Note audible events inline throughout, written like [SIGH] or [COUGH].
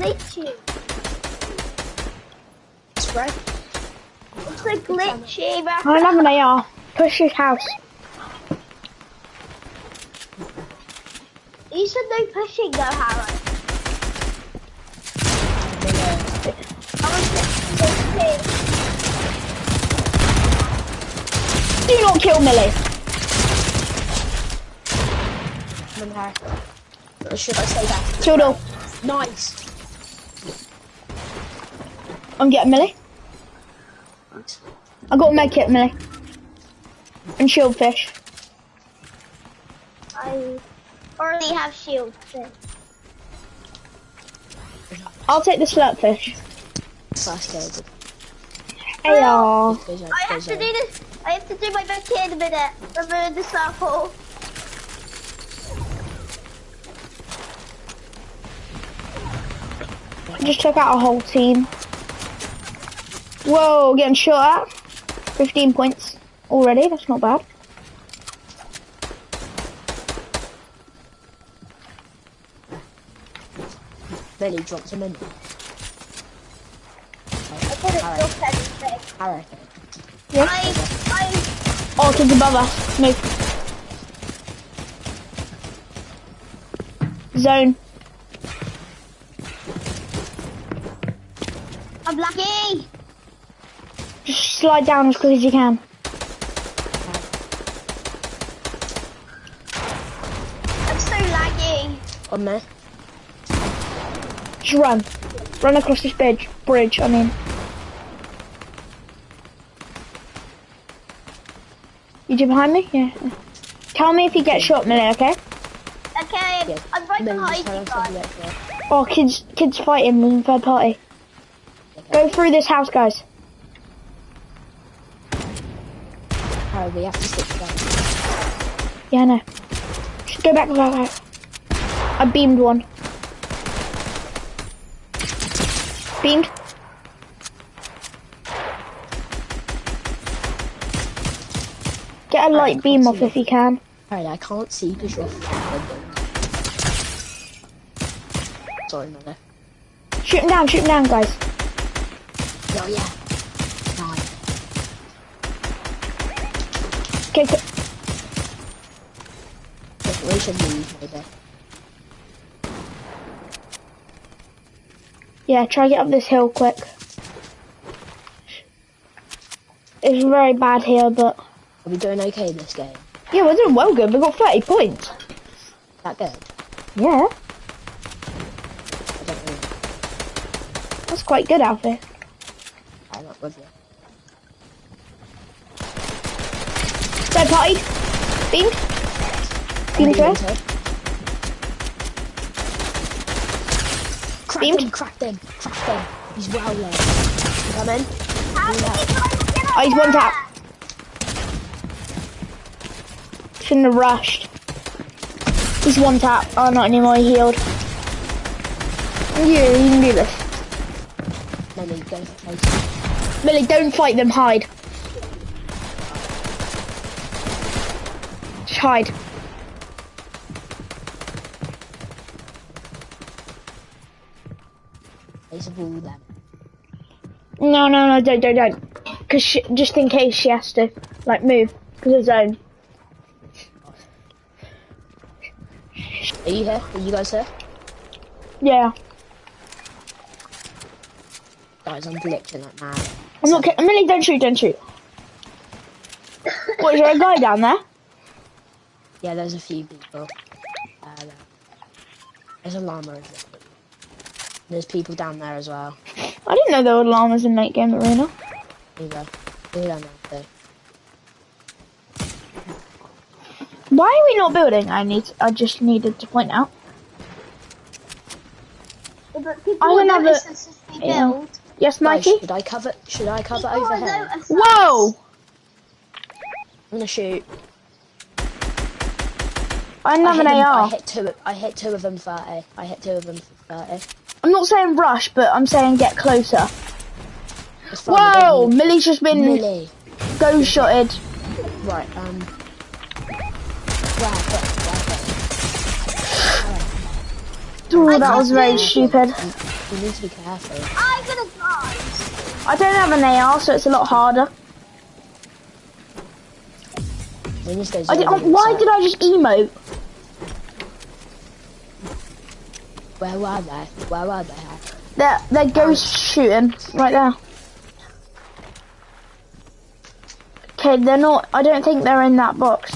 glitchy. Spray. It's like glitchy, but I have an AR. Push his house. you said no pushing though, Harry. I was Do not kill Millie. Come on, Harry. Or should I stay back? Killed all. Nice. I'm getting Millie. Nice. I got a med kit, Millie. And shield fish. I already have shield. So. I'll take the slurp fish. Fast scared. AR. Goes I have to do this. I have to do my med kit in a minute. Remove the circle. I just took out a whole team. Whoa, getting shot at. 15 points already, that's not bad. Billy drops him in. I put it Alright. still anything. Harry. Yeah. I, I, Oh, kids above us. Move. Zone. I'm lucky. Just slide down as quick as you can. I'm so laggy. On there. Just run. Run across this bridge. Bridge, I mean. You two behind me? Yeah. Tell me if you get shot, Millie, okay? Okay, Yeah. I'm right Billy behind you ran off to the guys. Oh, kids, kids fighting in third party. Go through this house, guys. We have to stick together. Yeah, I know. Just go back, go back. I beamed one. Beamed. Get a light beam off it. if you can. Alright, I can't see because you're Sorry, mother. Shoot him down, shoot him down, guys. Oh, yeah. Nice. Okay, okay. Look, we should leave, maybe. Yeah, try to get up this hill quick. It's very bad here, but Are we doing okay this game? yeah, we're doing well good. We've got 30 points. That good? Yeah, I don't know. that's quite good out there. I'm not with you. Third party. Beamed. Beamed Beam first. Crack Beamed. him, crack him, crack him. He's well low. Come in. How did you try to get up Oh, he's one tap. Shouldn't have rushed. He's one tap. Oh, not anymore. He healed. Yeah, you can do this. No, no, go for. Millie, don't fight them. Hide. Hide. Face of all them. No, no, no, don't, don't, don't. Cause she, just in case she has to, like, move. Cause of zone. Are you here? Are you guys here? Yeah. Guys, I'm glitching like mad. I'm not. ki- Millie, don't shoot, don't shoot. what is there a guy down there? Yeah, there's a few people. Uh, there's a llama over there. There's people down there as well. I didn't know there were llamas in late game arena. Either. They're down there too. Why are we not building? I need. I just needed to point out. But people I will don't have notice a- us if we yeah. build. Yes, Guys, Mikey. should I cover? Should I cover People over will here? I'm notice us. Whoa! gonna shoot. I don't I have hit, an them, I hit two. I hit two of them thirty. I hit two of them thirty. I'm not saying rush, but I'm saying get closer. It's fine, we don't Whoa! need- Millie's just been Millie. go shotted. Right. Um. I that was very do- stupid. You need to be careful. I'm gonna die. I don't have an AR, so it's a lot harder. When stay I did, oh, why did I just emote? Where were they? Where were they? They're, they're oh. ghost shooting right there. Okay, they're not, I don't think they're in that box.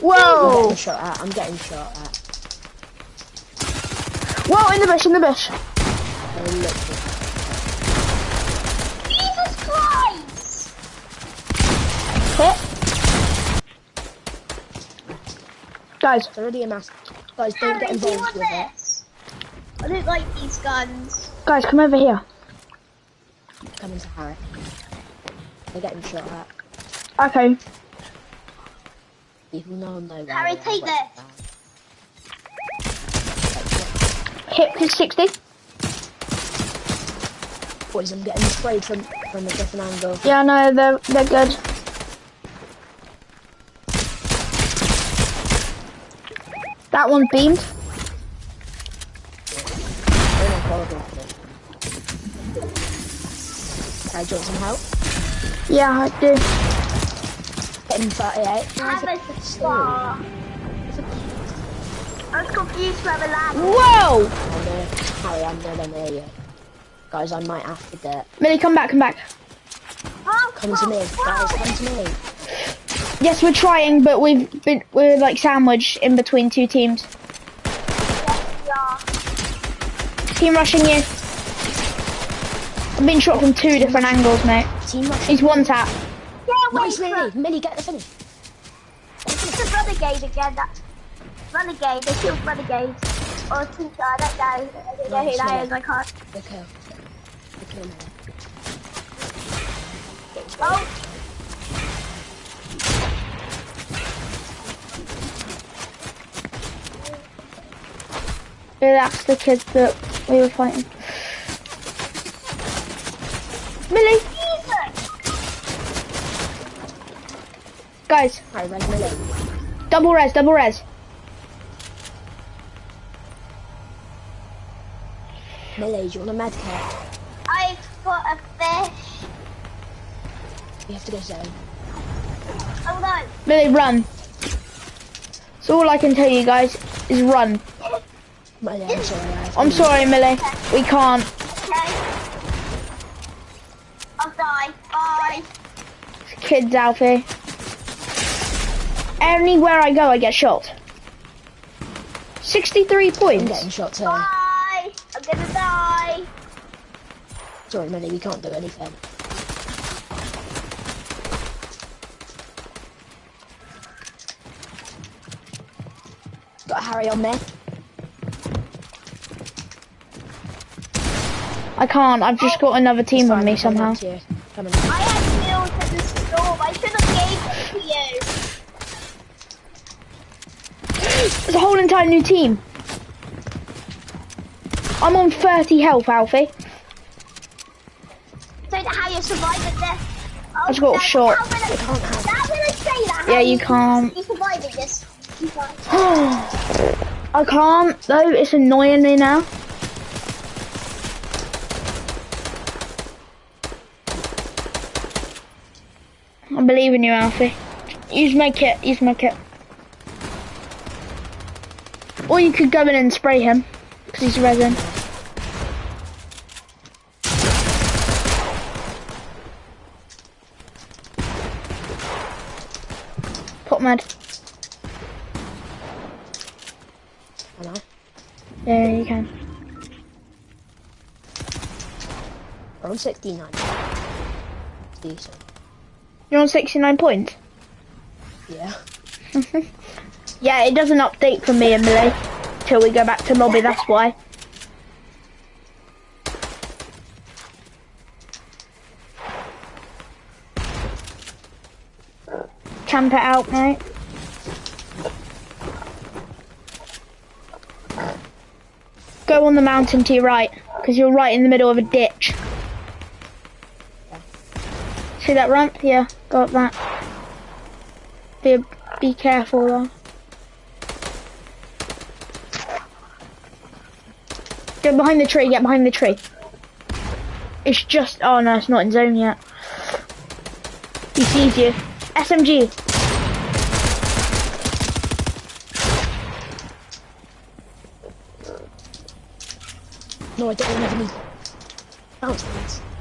Whoa! I'm getting shot at. I'm getting shot at. Whoa, in the bush, in the bush. They're literally- Jesus Christ! Hit. Guys, It's already a mass. Guys, don't get Harry, do you involved want with it. this? I don't like these guns. guys, come over here. Coming to Harry. They're getting shot at. Okay, People know know where Harry, they are, take but- this. hit is 60. Boys, I'm getting sprayed from from a different angle. Yeah, no, they're, they're good. That one beamed. They're not horrible for this. Harry, do some help? Yeah, I do. Getting 38. Have a star. I was confused where the land was. Whoa! Harry, I'm nowhere near you. Guys, I might have to get. Millie, come back, come back. Oh, Come to me, guys, come to me. Yes, we're trying, but we've been we're like sandwiched in between two teams. Yeah. Team rushing you. I've been shot from two different angles, mate. Team rush. He's one tap. Yeah, wait Nice, for Millie. Millie, get the finish. It's a renegade again. That renegade. They killed renegade. Or teacher. I don't know. I don't know who that is. I can't. The kill. The kill, Oh, that's the kid that we were fighting. Millie, Jesus! guys, Harry, res Millie. double res, double res. Millie, do you want a med kit? I've got a fish. You have to go zone. Hold on. Millie, run. So all I can tell you guys is run. I'm sorry. I have I'm sorry, Millie. We can't. Okay. I'll die. Bye. Kids, Alfie. Anywhere I go, I get shot. 63 I'm points. getting shot too. Bye. I'm gonna die. Sorry, Millie, we can't do anything. Got Harry on me. I can't. I've just got another team on me somehow. I had meals at the store. I should have gave it to you. There's a whole entire new team. I'm on 30 health, Alfie. That how you survive this. Oh, just got that- shot. That I? Yeah, you can't. You surviving this. [GASPS] I can't, though. It's annoying me now. Believe in you, Alfie. Use my kit. Use my kit. Or you could go in and spray him, because he's resin. Med. Am I? Yeah, you can. On 69. Decent. You're on 69 points. Yeah. [LAUGHS] Yeah, it doesn't update for me and Millie till we go back to lobby, that's why. Camp it out, mate. Go on the mountain to your right, because you're right in the middle of a ditch. See that ramp? Yeah, go up that. Be, be careful though. Get behind the tree, get behind the tree. It's just, oh no, it's not in zone yet. He sees you. SMG. No, I don't have any. Bounce, please.